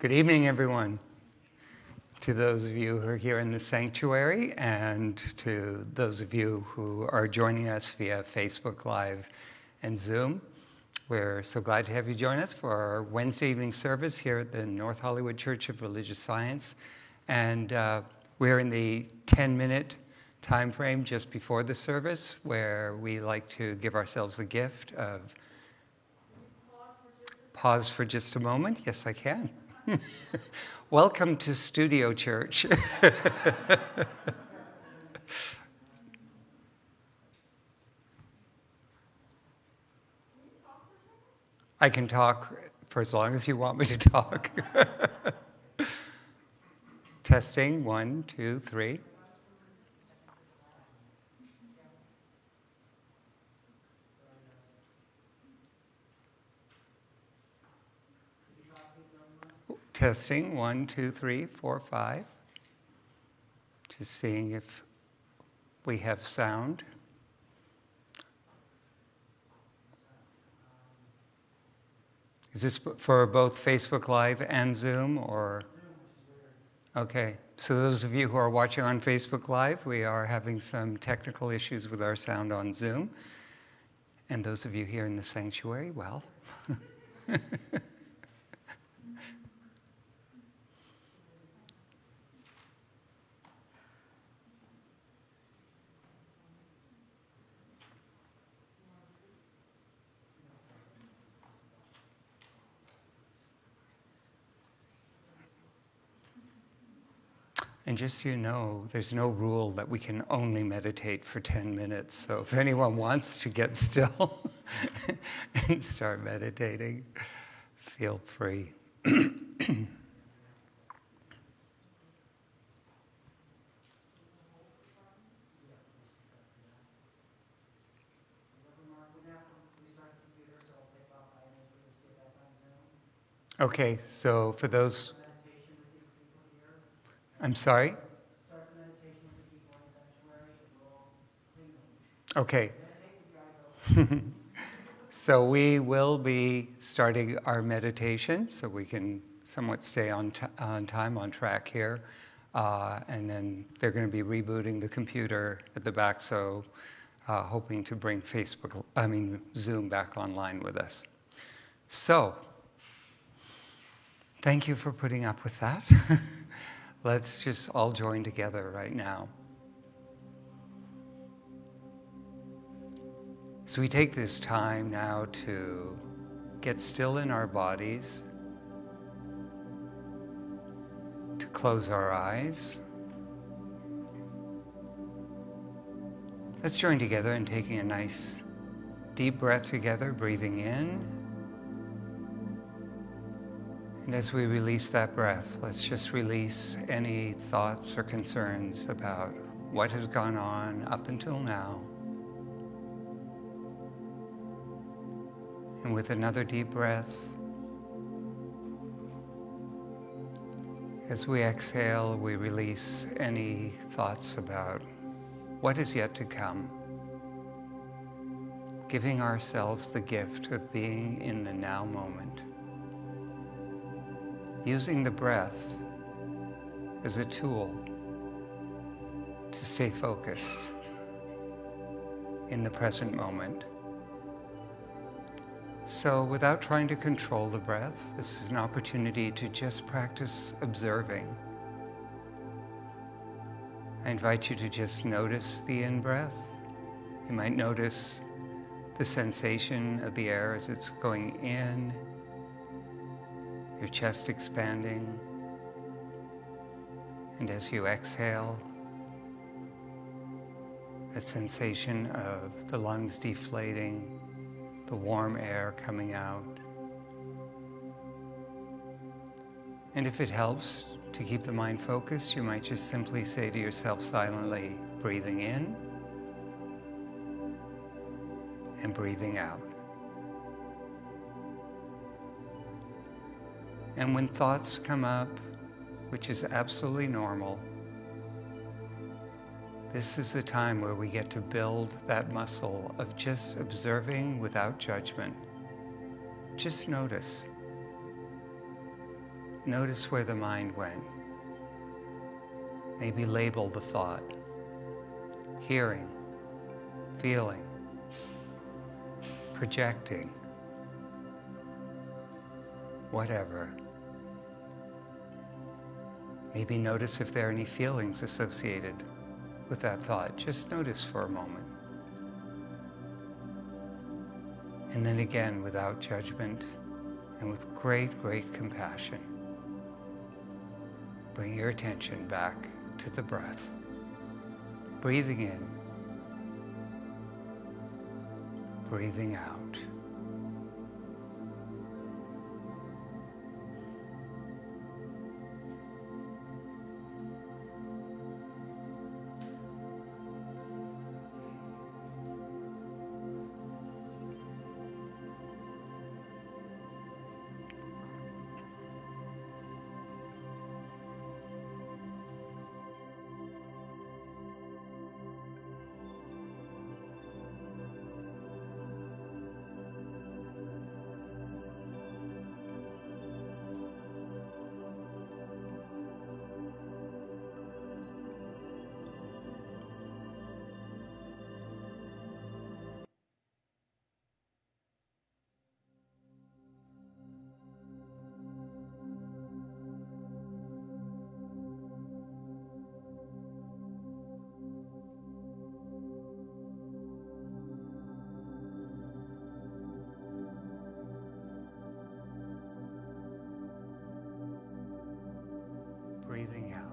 Good evening, everyone. To those of you who are here in the sanctuary and to those of you who are joining us via Facebook Live and Zoom, we're so glad to have you join us for our Wednesday evening service here at the North Hollywood Church of Religious Science. And uh, we're in the 10 minute time frame just before the service where we like to give ourselves a gift of pause for just a moment. Yes, I can. Welcome to Studio Church. I can talk for as long as you want me to talk. Testing, one, two, three. Testing one, two, three, four, five. Just seeing if we have sound. Is this for both Facebook Live and Zoom or? Okay, so those of you who are watching on Facebook Live, we are having some technical issues with our sound on Zoom. And those of you here in the sanctuary, well. just so you know, there's no rule that we can only meditate for 10 minutes. So if anyone wants to get still and start meditating, feel free. Okay, so for those I'm sorry? Okay. so we will be starting our meditation so we can somewhat stay on, on time, on track here. Uh, and then they're going to be rebooting the computer at the back, so uh, hoping to bring Facebook, I mean, Zoom back online with us. So, thank you for putting up with that. Let's just all join together right now. So we take this time now to get still in our bodies, to close our eyes. Let's join together in taking a nice deep breath together, breathing in and as we release that breath, let's just release any thoughts or concerns about what has gone on up until now. And with another deep breath, as we exhale, we release any thoughts about what is yet to come, giving ourselves the gift of being in the now moment using the breath as a tool to stay focused in the present moment. So without trying to control the breath, this is an opportunity to just practice observing. I invite you to just notice the in-breath. You might notice the sensation of the air as it's going in your chest expanding. And as you exhale, that sensation of the lungs deflating, the warm air coming out. And if it helps to keep the mind focused, you might just simply say to yourself silently, breathing in and breathing out. And when thoughts come up, which is absolutely normal, this is the time where we get to build that muscle of just observing without judgment. Just notice. Notice where the mind went. Maybe label the thought. Hearing, feeling, projecting, whatever. Maybe notice if there are any feelings associated with that thought. Just notice for a moment. And then again, without judgment and with great, great compassion, bring your attention back to the breath. Breathing in, breathing out. Out.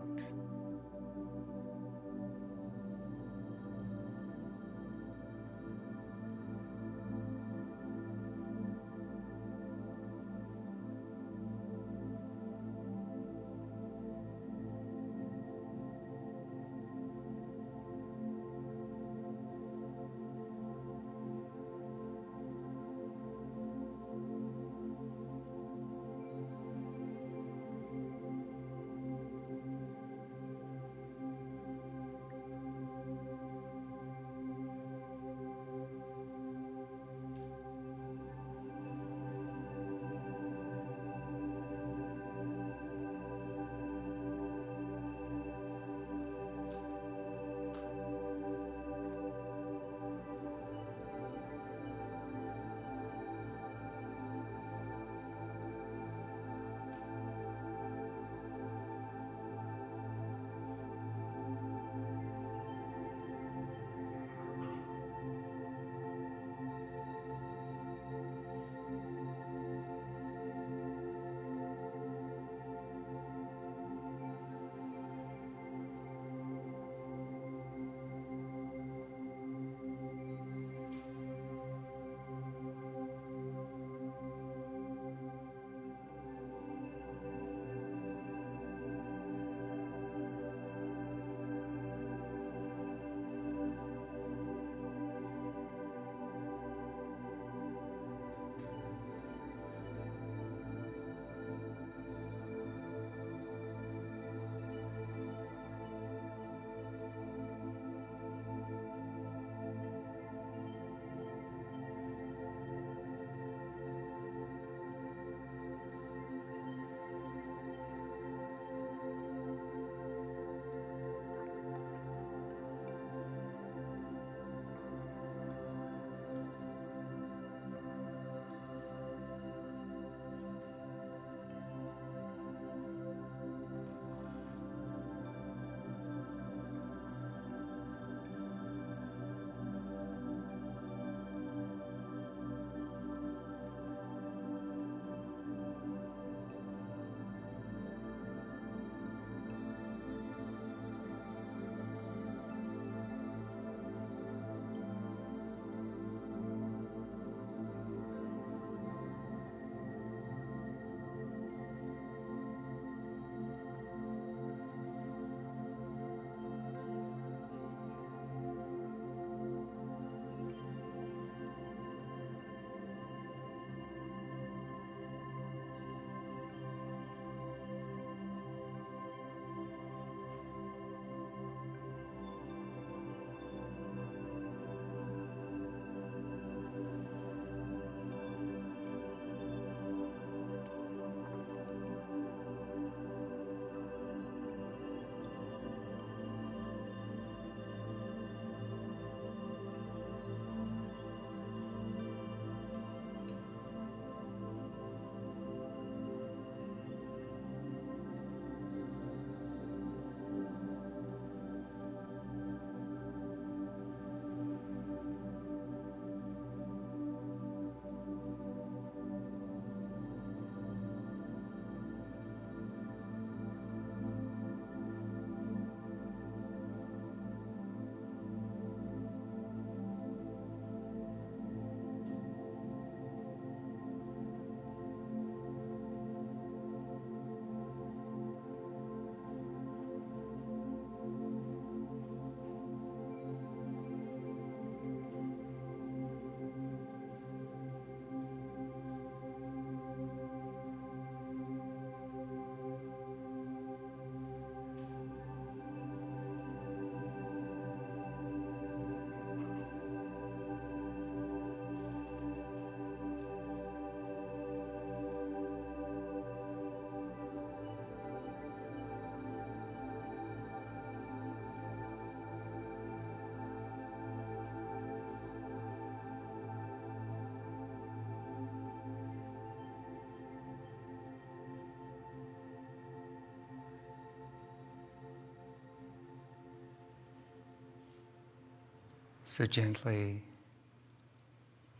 So gently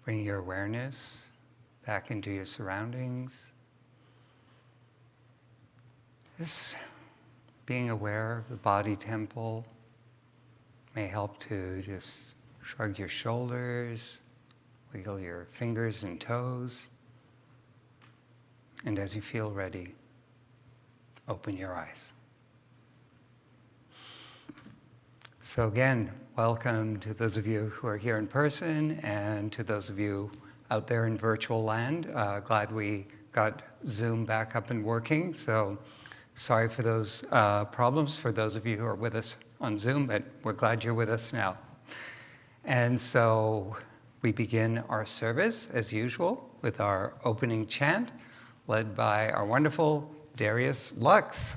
bring your awareness back into your surroundings. This being aware of the body temple may help to just shrug your shoulders, wiggle your fingers and toes. And as you feel ready, open your eyes. So again, welcome to those of you who are here in person and to those of you out there in virtual land. Uh, glad we got Zoom back up and working. So sorry for those uh, problems for those of you who are with us on Zoom, but we're glad you're with us now. And so we begin our service as usual with our opening chant led by our wonderful Darius Lux.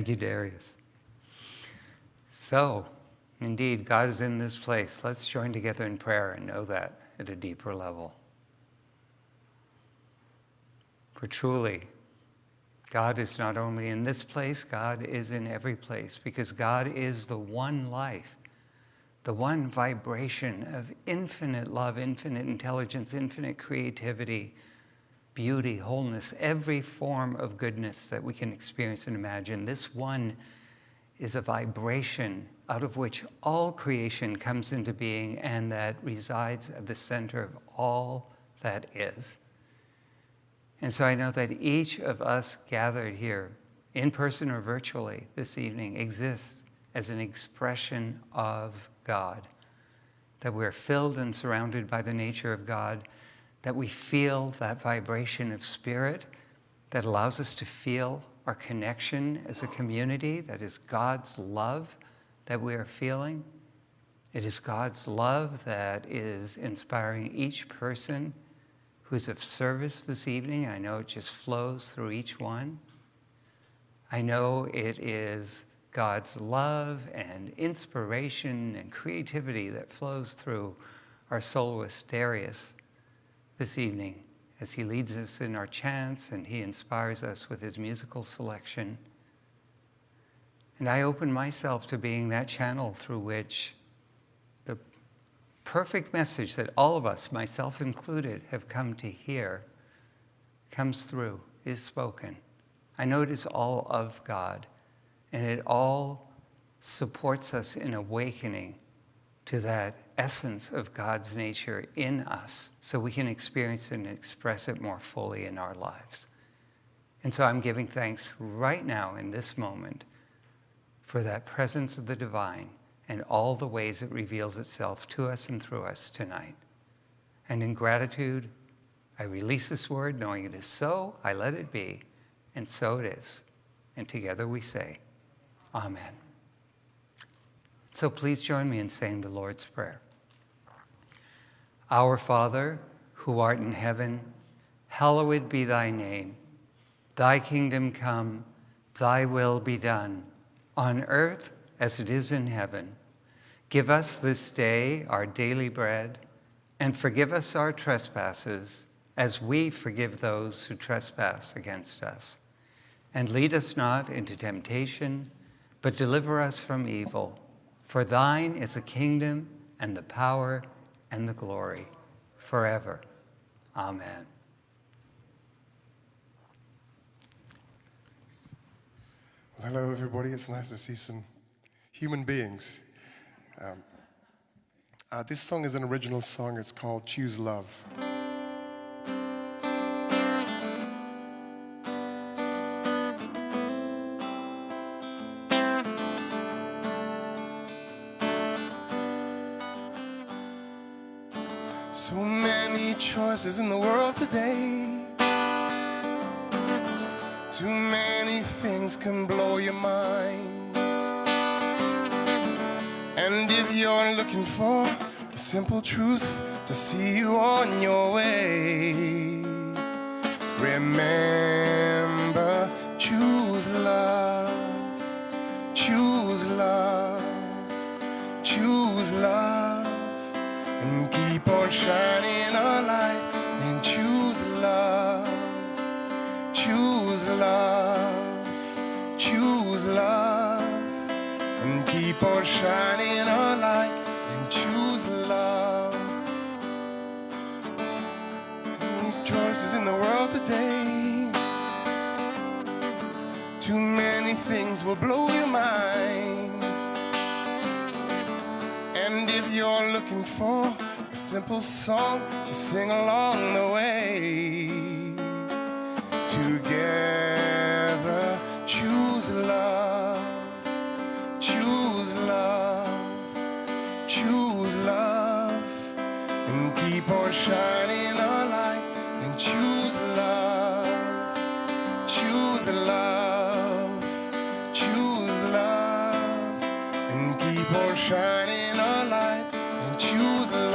Thank you, Darius. So, indeed, God is in this place. Let's join together in prayer and know that at a deeper level. For truly, God is not only in this place, God is in every place because God is the one life, the one vibration of infinite love, infinite intelligence, infinite creativity, beauty, wholeness, every form of goodness that we can experience and imagine. This one is a vibration out of which all creation comes into being and that resides at the center of all that is. And so I know that each of us gathered here, in person or virtually this evening, exists as an expression of God. That we're filled and surrounded by the nature of God that we feel that vibration of spirit that allows us to feel our connection as a community, that is God's love that we are feeling. It is God's love that is inspiring each person who's of service this evening. I know it just flows through each one. I know it is God's love and inspiration and creativity that flows through our soloist Darius this evening as he leads us in our chants and he inspires us with his musical selection. And I open myself to being that channel through which the perfect message that all of us, myself included, have come to hear comes through, is spoken. I know it is all of God, and it all supports us in awakening to that essence of God's nature in us so we can experience and express it more fully in our lives. And so I'm giving thanks right now in this moment for that presence of the divine and all the ways it reveals itself to us and through us tonight. And in gratitude, I release this word knowing it is so, I let it be, and so it is. And together we say, Amen. So please join me in saying the Lord's Prayer. Our Father, who art in heaven, hallowed be thy name. Thy kingdom come, thy will be done, on earth as it is in heaven. Give us this day our daily bread, and forgive us our trespasses, as we forgive those who trespass against us. And lead us not into temptation, but deliver us from evil. For thine is the kingdom, and the power, and the glory, forever. Amen. Hello, everybody. It's nice to see some human beings. Um, uh, this song is an original song. It's called Choose Love. Many in the world today. Too many things can blow your mind. And if you're looking for a simple truth to see you on your way, remember, choose love, choose love, choose love, and keep on shining a light love choose love, choose love, and keep on shining a light and choose love. Choices in the world today. Too many things will blow your mind. And if you're looking for simple song to sing along the way, together choose love choose love choose love and keep on shining a light. And choose love choose love choose love and keep on shining a light. And choose love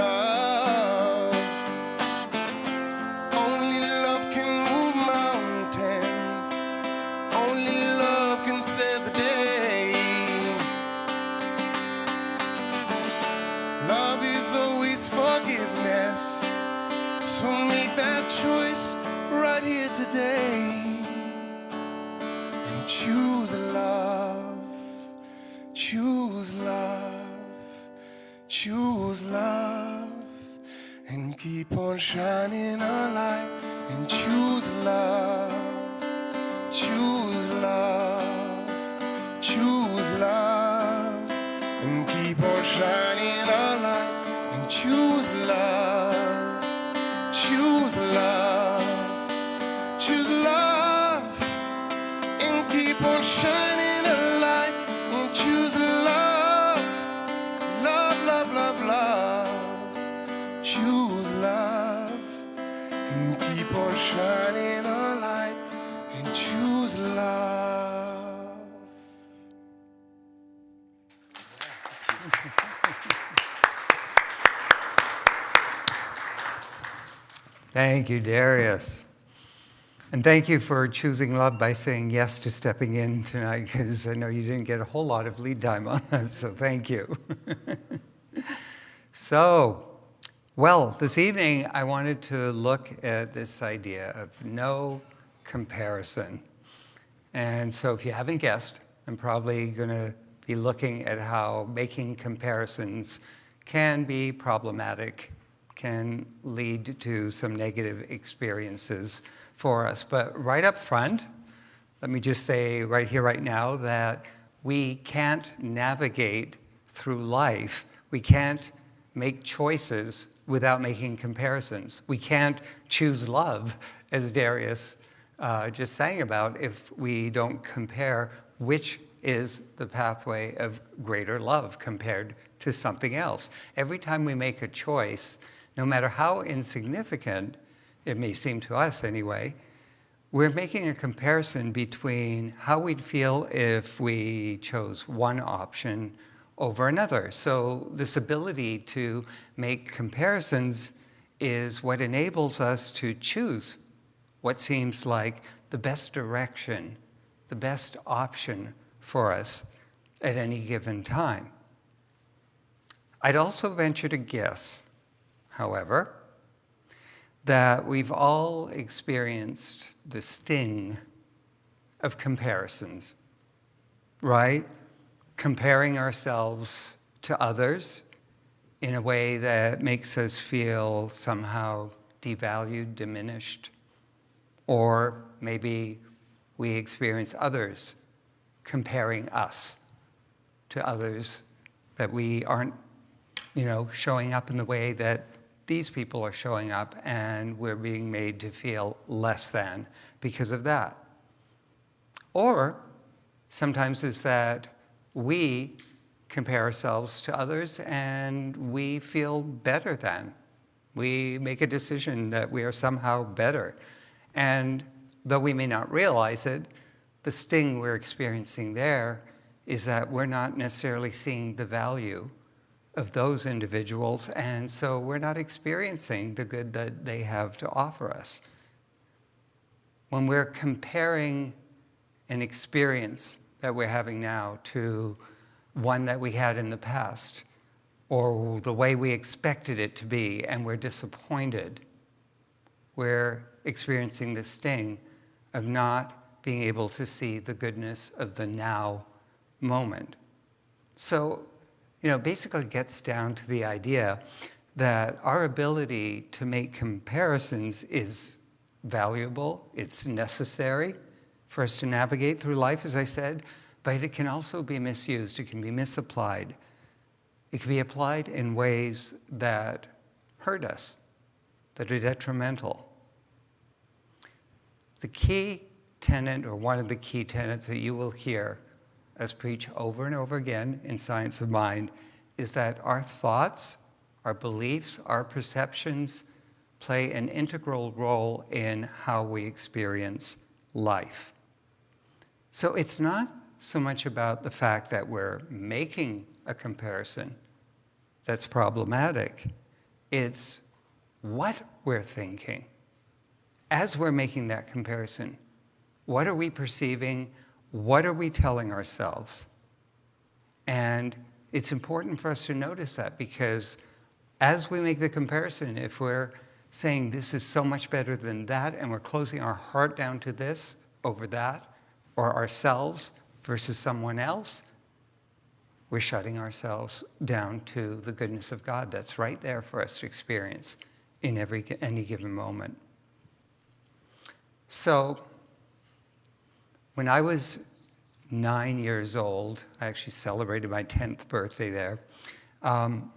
on shining a light and choose love Thank you, Darius. And thank you for choosing love by saying yes to stepping in tonight, because I know you didn't get a whole lot of lead time on that, so thank you. so, well, this evening I wanted to look at this idea of no comparison. And so if you haven't guessed, I'm probably going to be looking at how making comparisons can be problematic, can lead to some negative experiences for us. But right up front, let me just say right here, right now, that we can't navigate through life. We can't make choices without making comparisons. We can't choose love, as Darius uh, just sang about, if we don't compare which is the pathway of greater love compared to something else. Every time we make a choice, no matter how insignificant it may seem to us anyway, we're making a comparison between how we'd feel if we chose one option over another. So this ability to make comparisons is what enables us to choose what seems like the best direction, the best option for us at any given time. I'd also venture to guess, however, that we've all experienced the sting of comparisons, right? Comparing ourselves to others in a way that makes us feel somehow devalued, diminished, or maybe we experience others comparing us to others that we aren't, you know, showing up in the way that these people are showing up and we're being made to feel less than because of that. Or sometimes it's that we compare ourselves to others and we feel better than. We make a decision that we are somehow better. And though we may not realize it, the sting we're experiencing there is that we're not necessarily seeing the value of those individuals, and so we're not experiencing the good that they have to offer us. When we're comparing an experience that we're having now to one that we had in the past, or the way we expected it to be, and we're disappointed, we're experiencing the sting of not being able to see the goodness of the now moment. So you know, basically gets down to the idea that our ability to make comparisons is valuable, it's necessary for us to navigate through life, as I said, but it can also be misused, it can be misapplied. It can be applied in ways that hurt us, that are detrimental. The key tenet, or one of the key tenets that you will hear as preach over and over again in Science of Mind, is that our thoughts, our beliefs, our perceptions play an integral role in how we experience life. So it's not so much about the fact that we're making a comparison that's problematic. It's what we're thinking. As we're making that comparison, what are we perceiving? What are we telling ourselves? And it's important for us to notice that because as we make the comparison, if we're saying this is so much better than that and we're closing our heart down to this over that, or ourselves versus someone else, we're shutting ourselves down to the goodness of God that's right there for us to experience in every, any given moment. So, when I was nine years old, I actually celebrated my 10th birthday there. Um,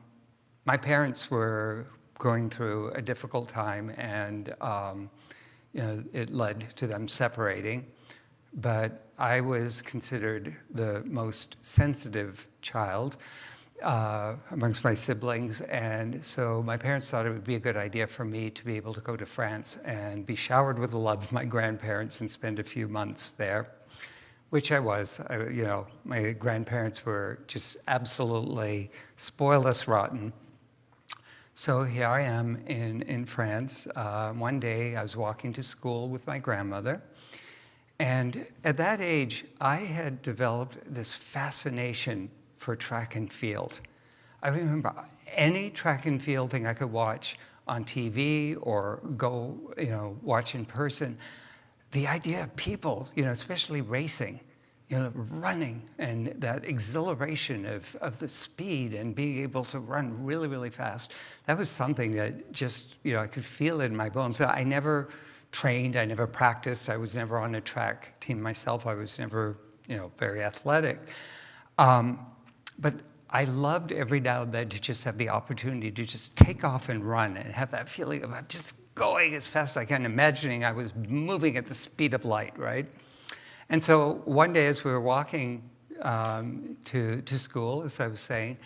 my parents were going through a difficult time and um, you know, it led to them separating. But I was considered the most sensitive child uh, amongst my siblings. And so my parents thought it would be a good idea for me to be able to go to France and be showered with the love of my grandparents and spend a few months there, which I was. I, you know, my grandparents were just absolutely spoil us rotten. So here I am in, in France. Uh, one day I was walking to school with my grandmother. And at that age, I had developed this fascination for track and field. I remember any track and field thing I could watch on TV or go, you know, watch in person. The idea of people, you know, especially racing, you know, running and that exhilaration of, of the speed and being able to run really, really fast. That was something that just, you know, I could feel it in my bones. I never trained, I never practiced, I was never on a track team myself, I was never, you know, very athletic. Um, but I loved every now and then to just have the opportunity to just take off and run and have that feeling of just going as fast as I can, imagining I was moving at the speed of light, right? And so one day as we were walking um, to, to school, as I was saying,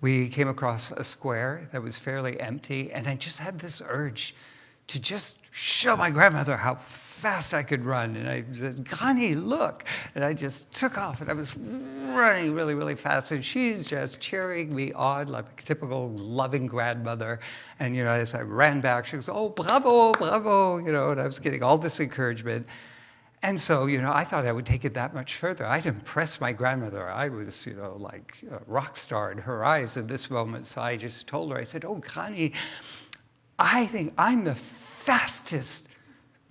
we came across a square that was fairly empty, and I just had this urge to just show my grandmother how fast I could run. And I said, Connie, look. And I just took off and I was running really, really fast. And she's just cheering me on like a typical loving grandmother. And, you know, as I ran back, she goes, oh, bravo, bravo, you know, and I was getting all this encouragement. And so, you know, I thought I would take it that much further. I'd impress my grandmother. I was, you know, like a rock star in her eyes at this moment. So I just told her, I said, oh, Connie, I think I'm the fastest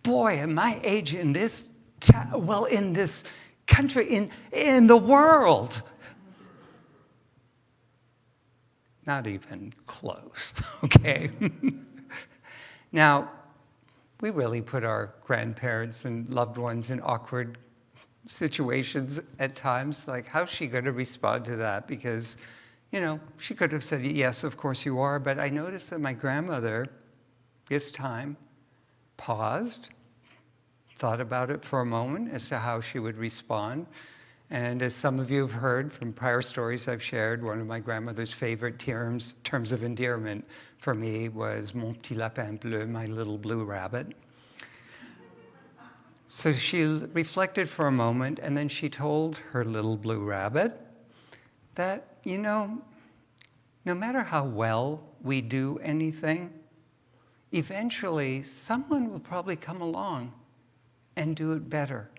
boy in my age in this, well, in this country, in, in the world. Not even close, okay? now, we really put our grandparents and loved ones in awkward situations at times. Like, how's she going to respond to that? Because, you know, she could have said, yes, of course you are. But I noticed that my grandmother, this time, paused, thought about it for a moment as to how she would respond. And as some of you have heard from prior stories I've shared, one of my grandmother's favorite terms, terms of endearment for me was mon petit lapin bleu, my little blue rabbit. So she reflected for a moment and then she told her little blue rabbit that, you know, no matter how well we do anything, eventually someone will probably come along and do it better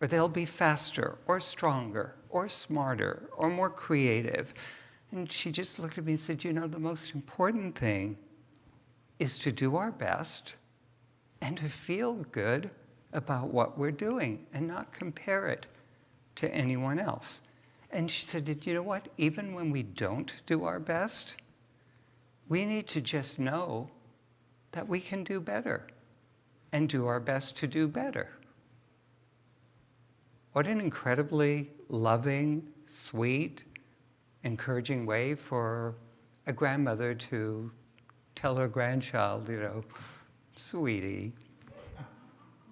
or they'll be faster or stronger or smarter or more creative. And she just looked at me and said, you know, the most important thing is to do our best and to feel good about what we're doing and not compare it to anyone else. And she said, Did you know what? Even when we don't do our best, we need to just know that we can do better and do our best to do better. What an incredibly loving, sweet, encouraging way for a grandmother to tell her grandchild, you know, sweetie,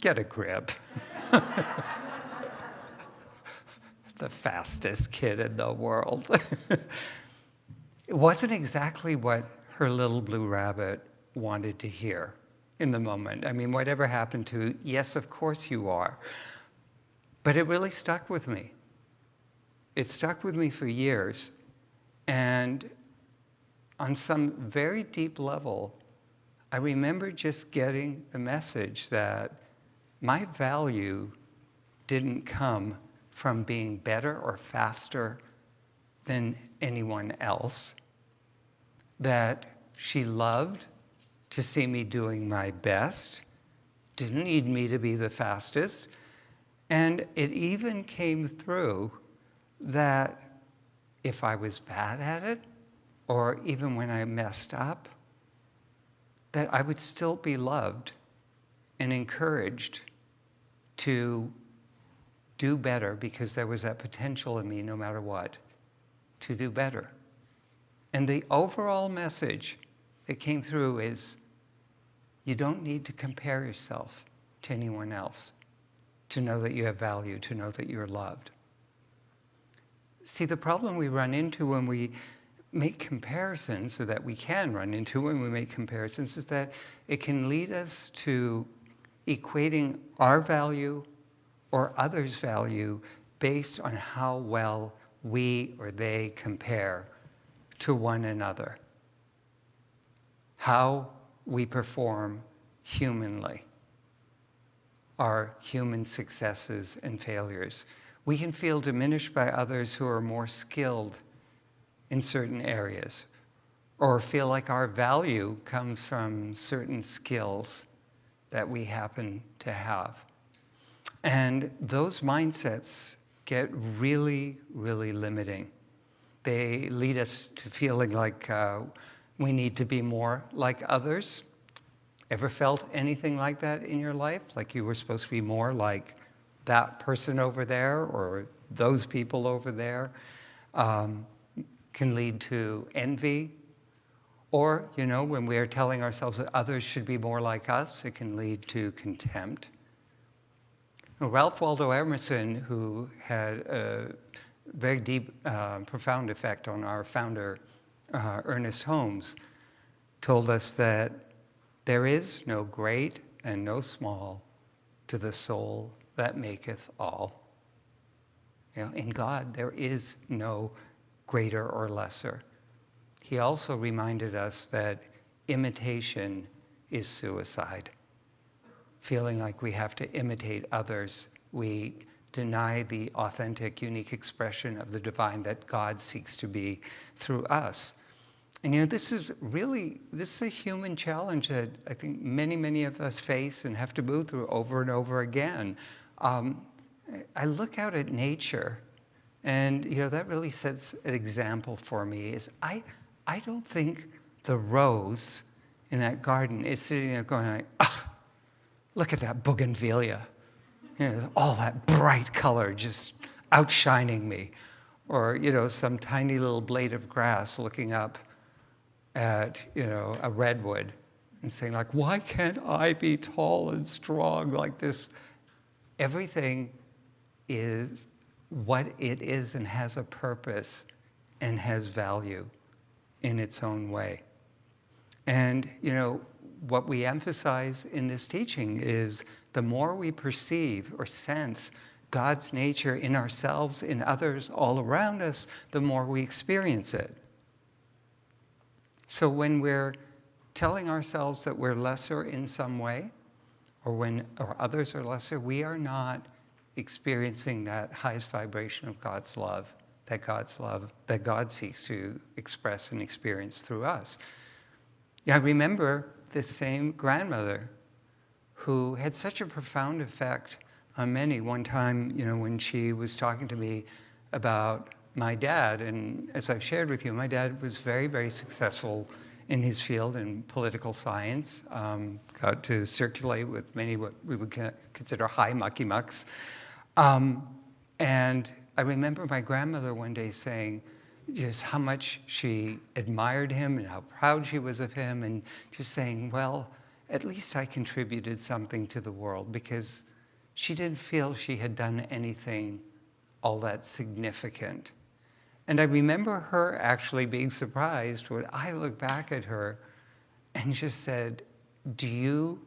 get a grip. the fastest kid in the world. it wasn't exactly what her little blue rabbit wanted to hear in the moment. I mean, whatever happened to, yes, of course you are. But it really stuck with me. It stuck with me for years. And on some very deep level, I remember just getting the message that my value didn't come from being better or faster than anyone else, that she loved to see me doing my best, didn't need me to be the fastest, and it even came through that if I was bad at it, or even when I messed up, that I would still be loved and encouraged to do better because there was that potential in me, no matter what, to do better. And the overall message that came through is you don't need to compare yourself to anyone else to know that you have value, to know that you're loved. See, the problem we run into when we make comparisons, or that we can run into when we make comparisons, is that it can lead us to equating our value or others' value based on how well we or they compare to one another, how we perform humanly our human successes and failures. We can feel diminished by others who are more skilled in certain areas or feel like our value comes from certain skills that we happen to have. And those mindsets get really, really limiting. They lead us to feeling like uh, we need to be more like others Ever felt anything like that in your life? Like you were supposed to be more like that person over there or those people over there? Um, can lead to envy. Or, you know, when we are telling ourselves that others should be more like us, it can lead to contempt. Ralph Waldo Emerson, who had a very deep, uh, profound effect on our founder, uh, Ernest Holmes, told us that there is no great and no small to the soul that maketh all. You know, in God, there is no greater or lesser. He also reminded us that imitation is suicide. Feeling like we have to imitate others, we deny the authentic, unique expression of the divine that God seeks to be through us. And you know, this is really, this is a human challenge that I think many, many of us face and have to move through over and over again. Um, I look out at nature and you know, that really sets an example for me is I, I don't think the rose in that garden is sitting there going like, ah, look at that bougainvillea. You know, all that bright color just outshining me. Or, you know, some tiny little blade of grass looking up at, you know, a redwood and saying like, why can't I be tall and strong like this? Everything is what it is and has a purpose and has value in its own way. And, you know, what we emphasize in this teaching is the more we perceive or sense God's nature in ourselves, in others, all around us, the more we experience it. So when we're telling ourselves that we're lesser in some way, or when or others are lesser, we are not experiencing that highest vibration of God's love, that God's love, that God seeks to express and experience through us. I remember this same grandmother who had such a profound effect on many. One time, you know, when she was talking to me about my dad, and as I've shared with you, my dad was very, very successful in his field in political science, um, got to circulate with many what we would consider high mucky mucks. Um, and I remember my grandmother one day saying just how much she admired him and how proud she was of him, and just saying, well, at least I contributed something to the world because she didn't feel she had done anything all that significant. And I remember her actually being surprised when I looked back at her and just said, do you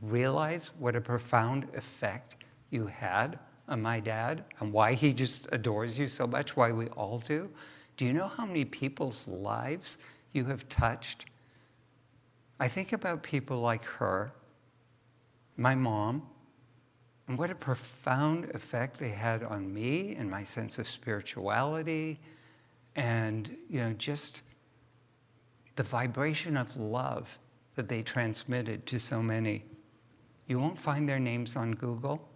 realize what a profound effect you had on my dad and why he just adores you so much, why we all do? Do you know how many people's lives you have touched? I think about people like her, my mom, and what a profound effect they had on me and my sense of spirituality and you know just the vibration of love that they transmitted to so many. You won't find their names on Google.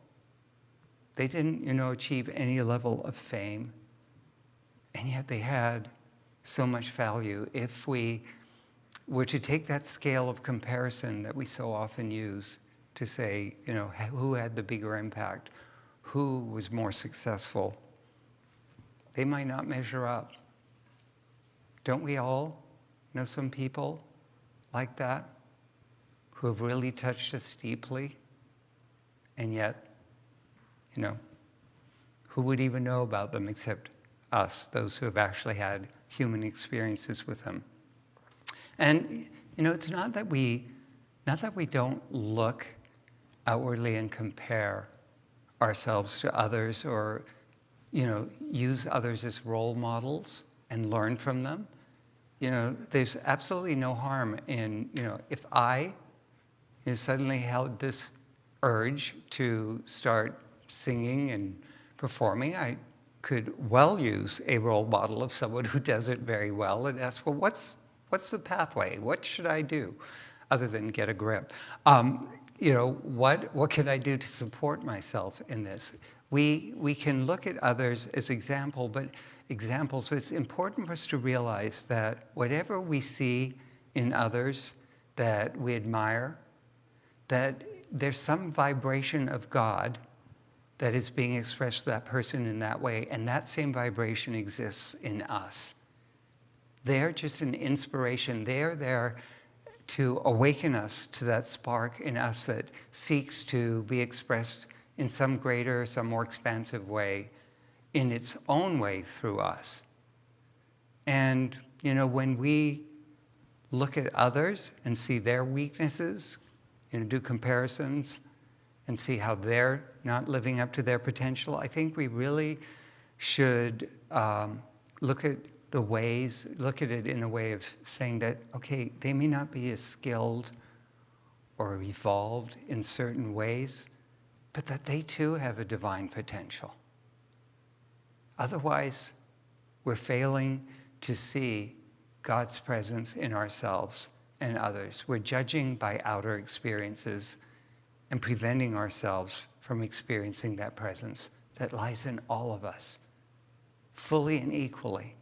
They didn't, you know, achieve any level of fame. And yet they had so much value. If we were to take that scale of comparison that we so often use to say, you know, who had the bigger impact, who was more successful, they might not measure up. Don't we all know some people like that who have really touched us deeply and yet you know, who would even know about them except us, those who have actually had human experiences with them. And, you know, it's not that we, not that we don't look outwardly and compare ourselves to others or, you know, use others as role models and learn from them. You know, there's absolutely no harm in, you know, if I know, suddenly held this urge to start singing and performing, I could well use a role model of someone who does it very well and ask, well, what's, what's the pathway? What should I do other than get a grip? Um, you know, what, what can I do to support myself in this? We, we can look at others as example, but examples, it's important for us to realize that whatever we see in others that we admire, that there's some vibration of God that is being expressed to that person in that way, and that same vibration exists in us. They're just an inspiration. They're there to awaken us to that spark in us that seeks to be expressed in some greater, some more expansive way, in its own way through us. And, you know, when we look at others and see their weaknesses, you know, do comparisons, and see how they're not living up to their potential. I think we really should um, look at the ways, look at it in a way of saying that, okay, they may not be as skilled or evolved in certain ways, but that they too have a divine potential. Otherwise, we're failing to see God's presence in ourselves and others. We're judging by outer experiences and preventing ourselves from experiencing that presence that lies in all of us, fully and equally,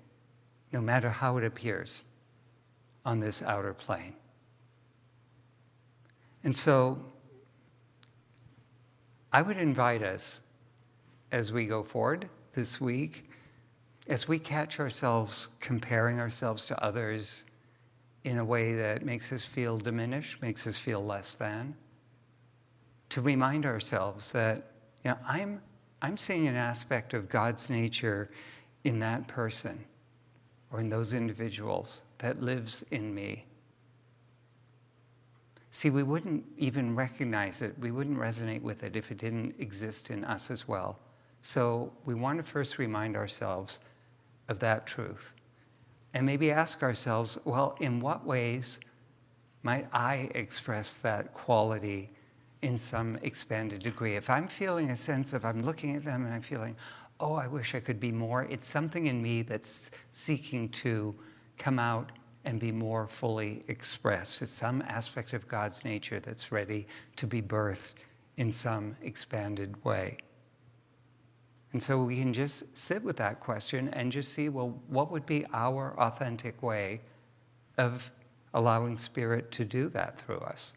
no matter how it appears on this outer plane. And so I would invite us as we go forward this week, as we catch ourselves comparing ourselves to others in a way that makes us feel diminished, makes us feel less than, to remind ourselves that you know, I'm, I'm seeing an aspect of God's nature in that person or in those individuals that lives in me. See, we wouldn't even recognize it, we wouldn't resonate with it if it didn't exist in us as well. So we want to first remind ourselves of that truth. And maybe ask ourselves, well, in what ways might I express that quality in some expanded degree. If I'm feeling a sense of I'm looking at them and I'm feeling, oh, I wish I could be more, it's something in me that's seeking to come out and be more fully expressed. It's some aspect of God's nature that's ready to be birthed in some expanded way. And so we can just sit with that question and just see, well, what would be our authentic way of allowing Spirit to do that through us?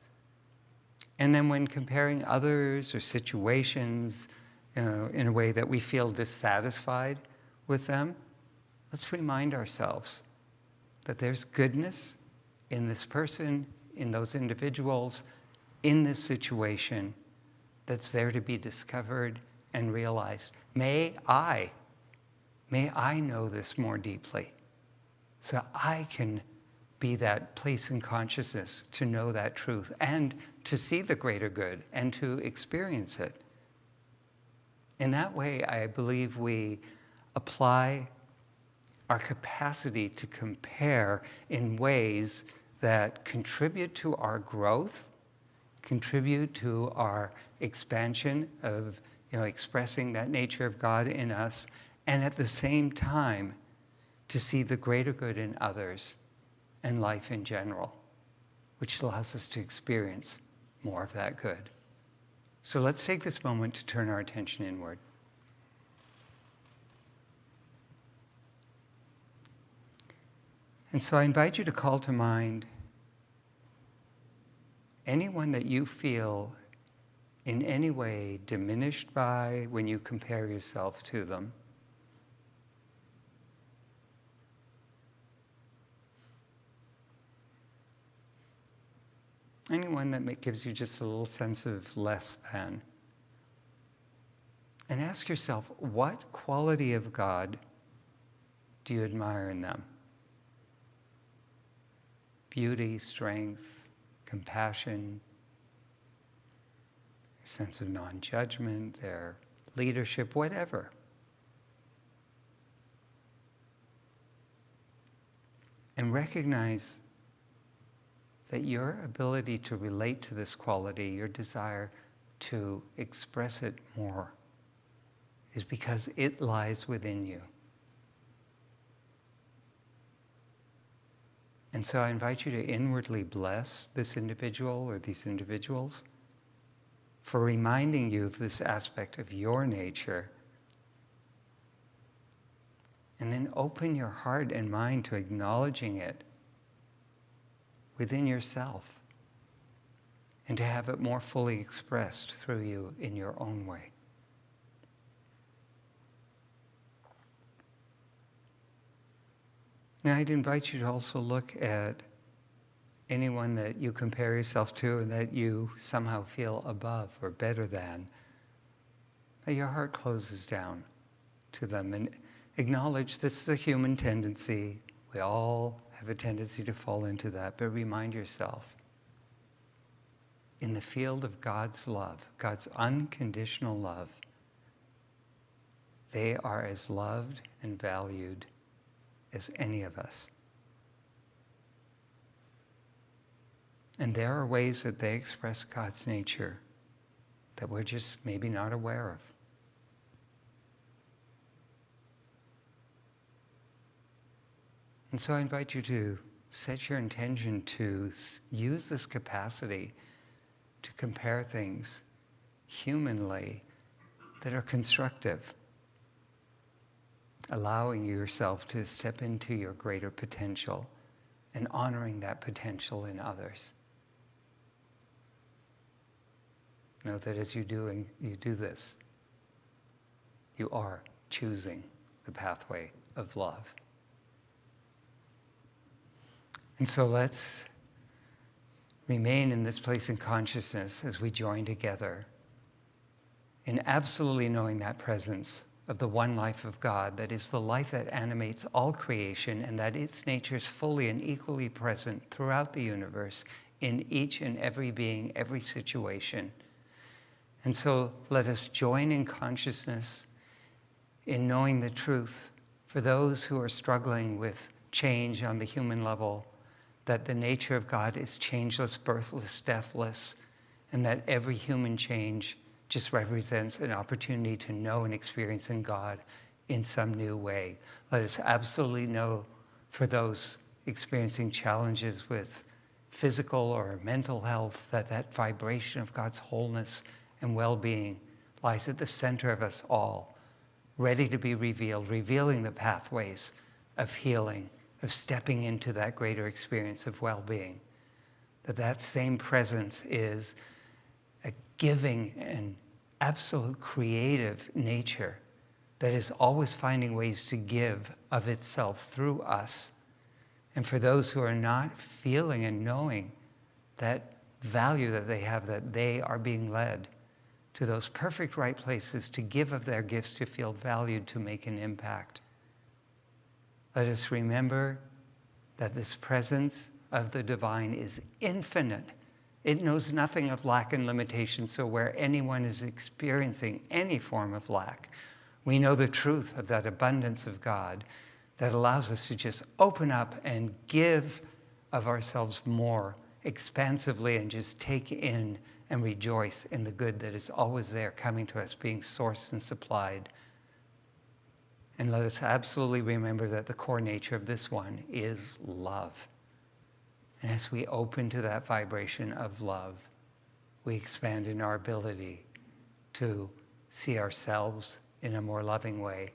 And then when comparing others or situations you know, in a way that we feel dissatisfied with them, let's remind ourselves that there's goodness in this person, in those individuals, in this situation that's there to be discovered and realized. May I, may I know this more deeply so I can be that place in consciousness to know that truth and to see the greater good and to experience it. In that way, I believe we apply our capacity to compare in ways that contribute to our growth, contribute to our expansion of you know, expressing that nature of God in us, and at the same time, to see the greater good in others and life in general, which allows us to experience more of that good. So let's take this moment to turn our attention inward. And so I invite you to call to mind anyone that you feel in any way diminished by when you compare yourself to them. Anyone that gives you just a little sense of less than. And ask yourself, what quality of God do you admire in them? Beauty, strength, compassion, their sense of non judgment, their leadership, whatever. And recognize that your ability to relate to this quality, your desire to express it more, is because it lies within you. And so I invite you to inwardly bless this individual or these individuals for reminding you of this aspect of your nature. And then open your heart and mind to acknowledging it within yourself and to have it more fully expressed through you in your own way. Now, I'd invite you to also look at anyone that you compare yourself to and that you somehow feel above or better than. That your heart closes down to them and acknowledge this is a human tendency. We all have a tendency to fall into that, but remind yourself in the field of God's love, God's unconditional love, they are as loved and valued as any of us. And there are ways that they express God's nature that we're just maybe not aware of. And so I invite you to set your intention to use this capacity to compare things humanly that are constructive, allowing yourself to step into your greater potential and honoring that potential in others. Know that as you doing you do this, you are choosing the pathway of love. And so let's remain in this place in consciousness as we join together in absolutely knowing that presence of the one life of God that is the life that animates all creation and that its nature is fully and equally present throughout the universe in each and every being, every situation. And so let us join in consciousness in knowing the truth for those who are struggling with change on the human level, that the nature of God is changeless, birthless, deathless, and that every human change just represents an opportunity to know and experience in God in some new way. Let us absolutely know for those experiencing challenges with physical or mental health that that vibration of God's wholeness and well-being lies at the center of us all, ready to be revealed, revealing the pathways of healing, of stepping into that greater experience of well-being. That that same presence is giving and absolute creative nature that is always finding ways to give of itself through us. And for those who are not feeling and knowing that value that they have, that they are being led to those perfect right places to give of their gifts, to feel valued, to make an impact. Let us remember that this presence of the divine is infinite. It knows nothing of lack and limitation, so where anyone is experiencing any form of lack, we know the truth of that abundance of God that allows us to just open up and give of ourselves more expansively and just take in and rejoice in the good that is always there coming to us, being sourced and supplied. And let us absolutely remember that the core nature of this one is love. And as we open to that vibration of love, we expand in our ability to see ourselves in a more loving way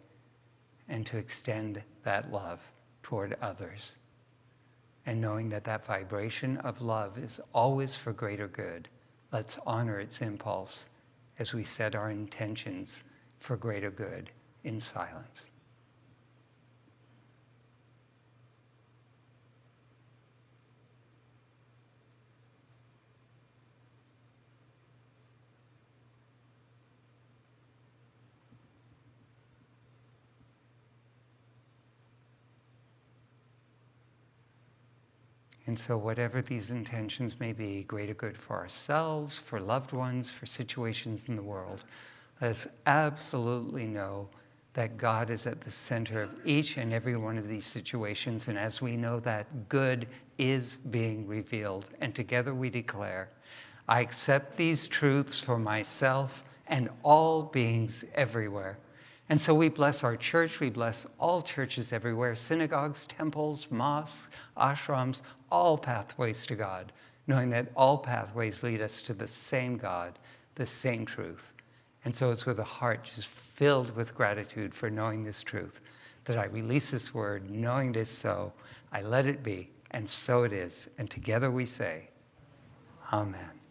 and to extend that love toward others. And knowing that that vibration of love is always for greater good. Let's honor its impulse as we set our intentions for greater good in silence. And so, whatever these intentions may be, greater good for ourselves, for loved ones, for situations in the world, let us absolutely know that God is at the center of each and every one of these situations. And as we know that good is being revealed, and together we declare, I accept these truths for myself and all beings everywhere. And so we bless our church, we bless all churches everywhere, synagogues, temples, mosques, ashrams, all pathways to God, knowing that all pathways lead us to the same God, the same truth. And so it's with a heart just filled with gratitude for knowing this truth that I release this word, knowing it is so. I let it be, and so it is. And together we say, Amen.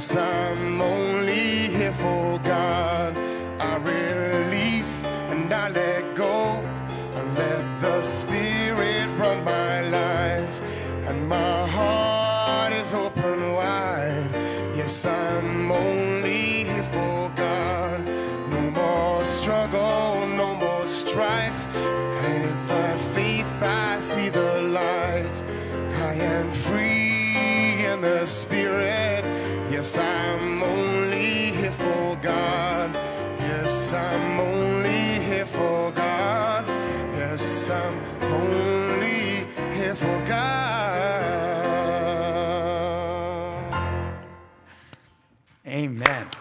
I'm only here for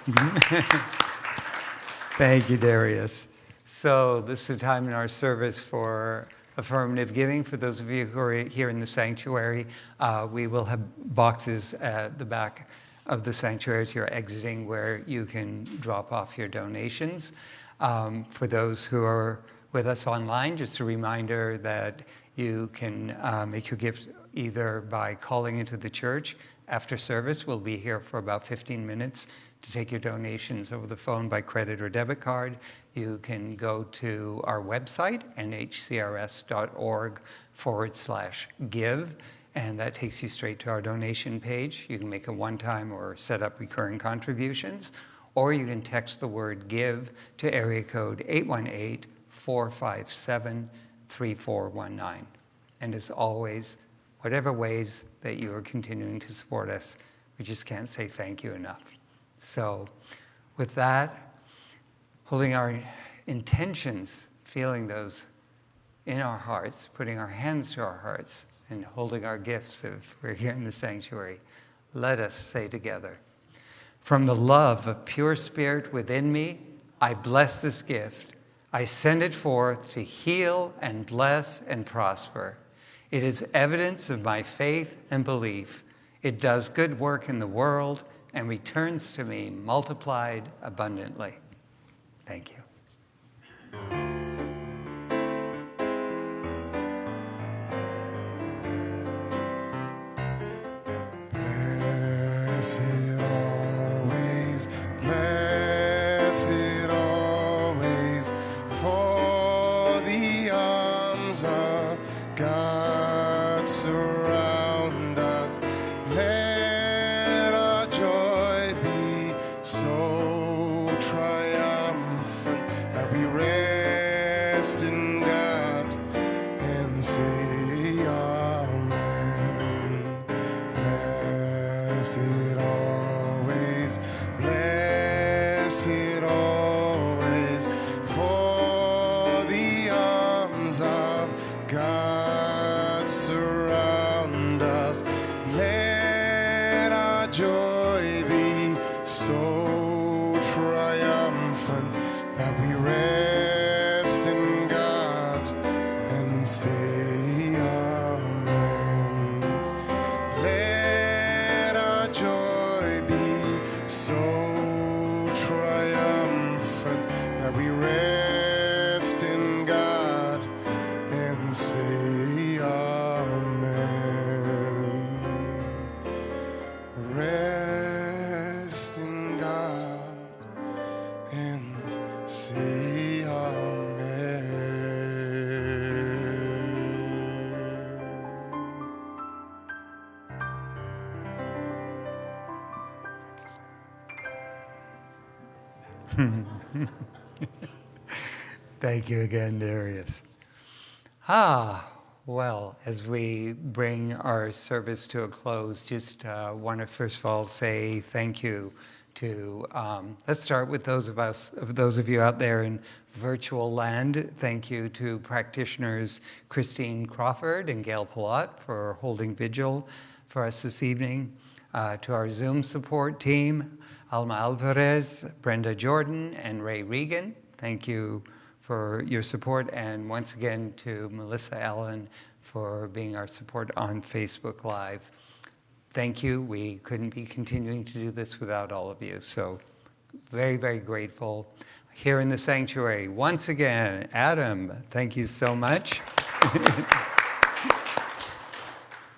Thank you, Darius. So this is a time in our service for affirmative giving. For those of you who are here in the sanctuary, uh, we will have boxes at the back of the sanctuary as you're exiting where you can drop off your donations. Um, for those who are with us online, just a reminder that you can uh, make your gift either by calling into the church after service. We'll be here for about 15 minutes to take your donations over the phone by credit or debit card. You can go to our website, nhcrs.org forward slash give, and that takes you straight to our donation page. You can make a one-time or set up recurring contributions, or you can text the word give to area code 818 457 3419. And as always, whatever ways that you are continuing to support us, we just can't say thank you enough. So, with that, holding our intentions, feeling those in our hearts, putting our hands to our hearts, and holding our gifts if we're here in the sanctuary, let us say together From the love of pure spirit within me, I bless this gift. I send it forth to heal and bless and prosper. It is evidence of my faith and belief. It does good work in the world and returns to me multiplied abundantly. Thank you. Blessed Thank you again, Darius. Ah, well, as we bring our service to a close, just uh, want to first of all say thank you to. Um, let's start with those of us, those of you out there in virtual land. Thank you to practitioners Christine Crawford and Gail Palat for holding vigil for us this evening. Uh, to our Zoom support team, Alma Alvarez, Brenda Jordan, and Ray Regan. Thank you for your support, and once again to Melissa Allen for being our support on Facebook Live. Thank you. We couldn't be continuing to do this without all of you. So, very, very grateful. Here in the sanctuary, once again, Adam, thank you so much.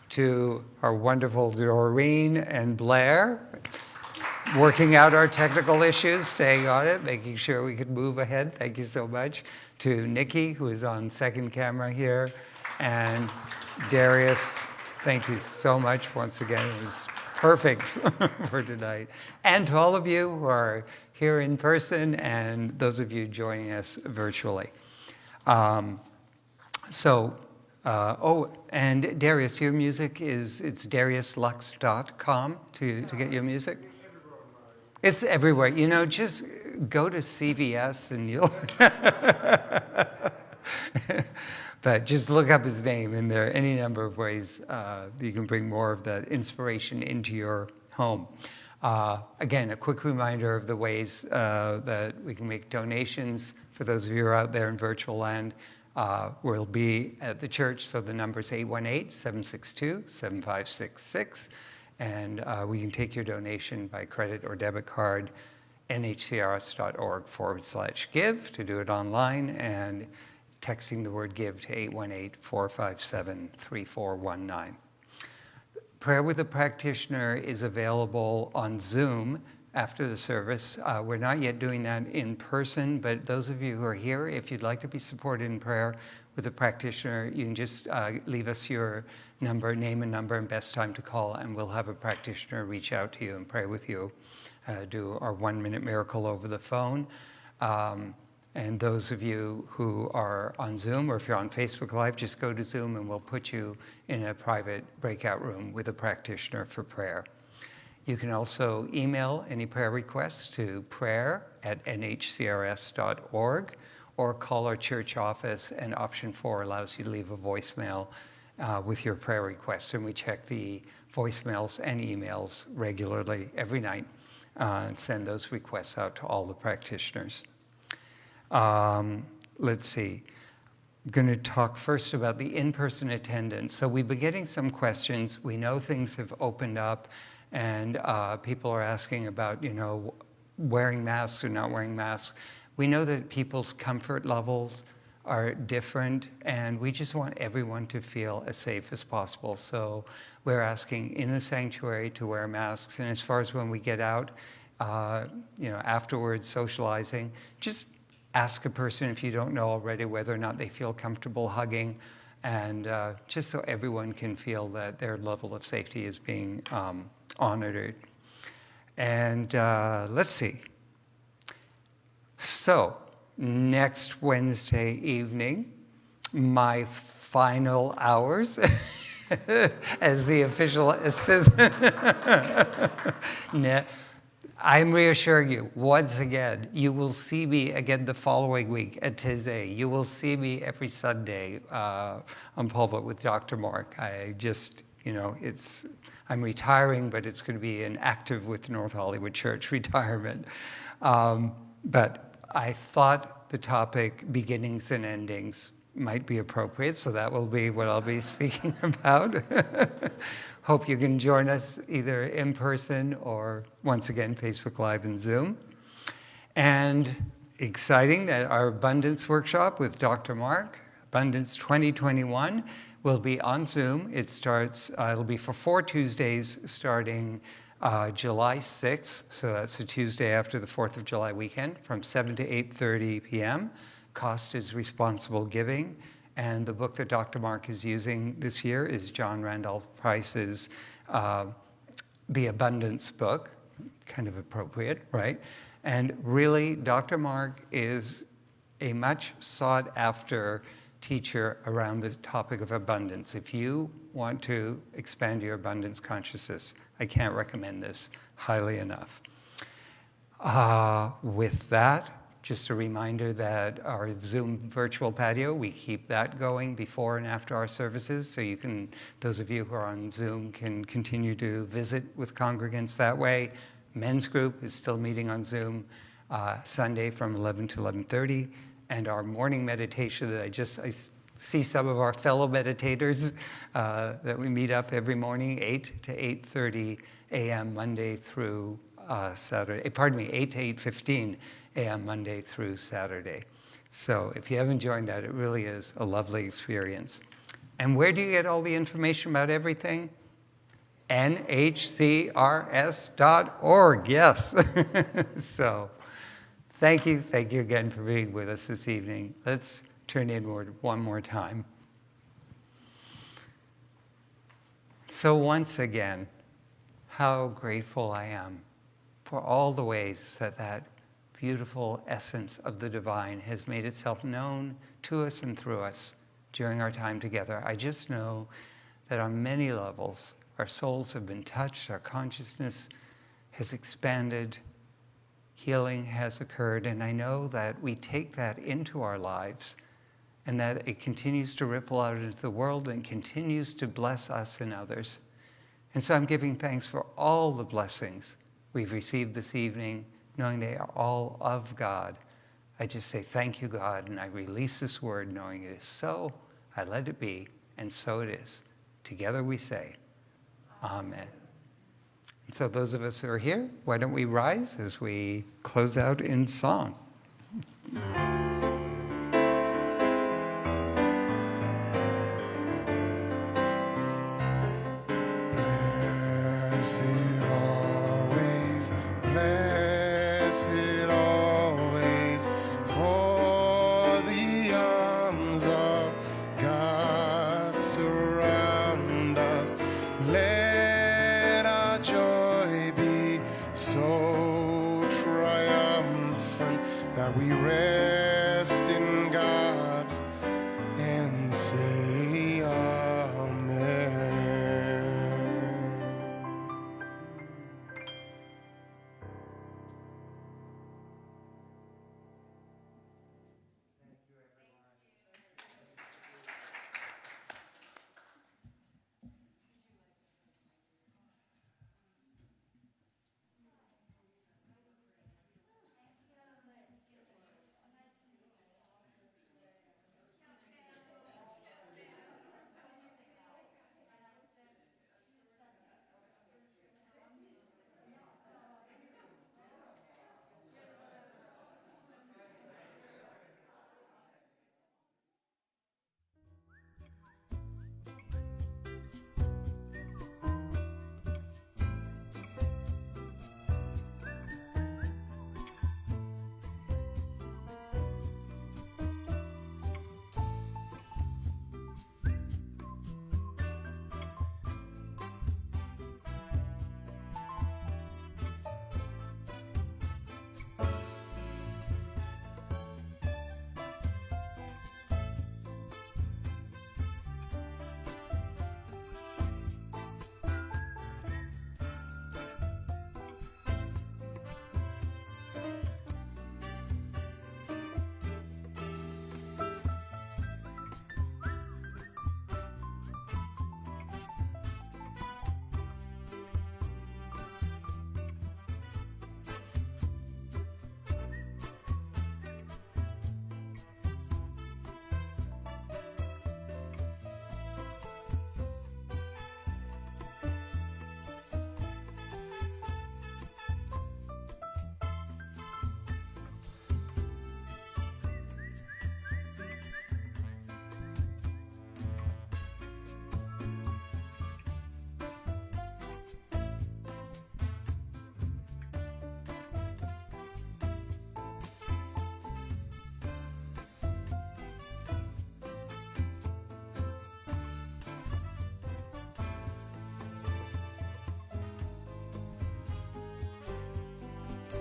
to our wonderful Doreen and Blair, working out our technical issues, staying on it, making sure we could move ahead. Thank you so much. To Nikki, who is on second camera here, and Darius, thank you so much once again. It was perfect for tonight. And to all of you who are here in person and those of you joining us virtually. Um, so, uh, oh, and Darius, your music is, it's dariuslux.com to, to get your music? It's everywhere. You know, just go to CVS and you'll. but just look up his name, and there are any number of ways uh, you can bring more of that inspiration into your home. Uh, again, a quick reminder of the ways uh, that we can make donations for those of you who are out there in virtual land. Uh, we'll be at the church, so the number is 818 762 7566. And uh, we can take your donation by credit or debit card, nhcrs.org forward slash give to do it online, and texting the word give to 818 457 3419. Prayer with a practitioner is available on Zoom after the service. Uh, we're not yet doing that in person, but those of you who are here, if you'd like to be supported in prayer with a practitioner, you can just uh, leave us your number, name and number, and best time to call, and we'll have a practitioner reach out to you and pray with you. Uh, do our one minute miracle over the phone. Um, and those of you who are on Zoom or if you're on Facebook Live, just go to Zoom and we'll put you in a private breakout room with a practitioner for prayer. You can also email any prayer requests to prayer at nhcrs.org or call our church office, and option four allows you to leave a voicemail uh, with your prayer requests. And we check the voicemails and emails regularly every night uh, and send those requests out to all the practitioners. Um, let's see. I'm going to talk first about the in-person attendance. So we've been getting some questions. We know things have opened up and uh, people are asking about, you know, wearing masks or not wearing masks. We know that people's comfort levels are different and we just want everyone to feel as safe as possible. So we're asking in the sanctuary to wear masks and as far as when we get out, uh, you know, afterwards socializing, just ask a person if you don't know already whether or not they feel comfortable hugging and uh, just so everyone can feel that their level of safety is being um, honored. And uh, let's see. So, next Wednesday evening, my final hours as the official assistant. I'm reassuring you, once again, you will see me again the following week at Taizé. You will see me every Sunday uh, on pulpit with Dr. Mark. I just, you know, it's, I'm retiring, but it's going to be an active with North Hollywood Church retirement. Um, but I thought the topic beginnings and endings might be appropriate, so that will be what I'll be speaking about. Hope you can join us either in person or once again, Facebook Live and Zoom. And exciting that our Abundance Workshop with Dr. Mark, Abundance 2021, will be on Zoom. It starts, uh, it'll be for four Tuesdays starting uh, July 6th, so that's a Tuesday after the 4th of July weekend, from 7 to 8.30 p.m. Cost is responsible giving. And the book that Dr. Mark is using this year is John Randolph Price's uh, The Abundance book, kind of appropriate, right? And really, Dr. Mark is a much sought after teacher around the topic of abundance. If you want to expand your abundance consciousness, I can't recommend this highly enough. Uh, with that, just a reminder that our Zoom virtual patio, we keep that going before and after our services. So you can, those of you who are on Zoom can continue to visit with congregants that way. Men's group is still meeting on Zoom uh, Sunday from 11 to 11.30. And our morning meditation that I just, I see some of our fellow meditators uh, that we meet up every morning, 8 to 8.30 a.m. Monday through uh, Saturday, pardon me, 8 to 8.15 a.m. Monday through Saturday. So if you haven't joined that, it really is a lovely experience. And where do you get all the information about everything? nhcrs.org, yes. so thank you, thank you again for being with us this evening. Let's turn inward one more time. So once again, how grateful I am for all the ways that that beautiful essence of the divine has made itself known to us and through us during our time together. I just know that on many levels, our souls have been touched, our consciousness has expanded, healing has occurred, and I know that we take that into our lives and that it continues to ripple out into the world and continues to bless us and others. And so I'm giving thanks for all the blessings we've received this evening, knowing they are all of God. I just say, Thank you, God, and I release this word knowing it is so. I let it be, and so it is. Together we say, Amen. So, those of us who are here, why don't we rise as we close out in song?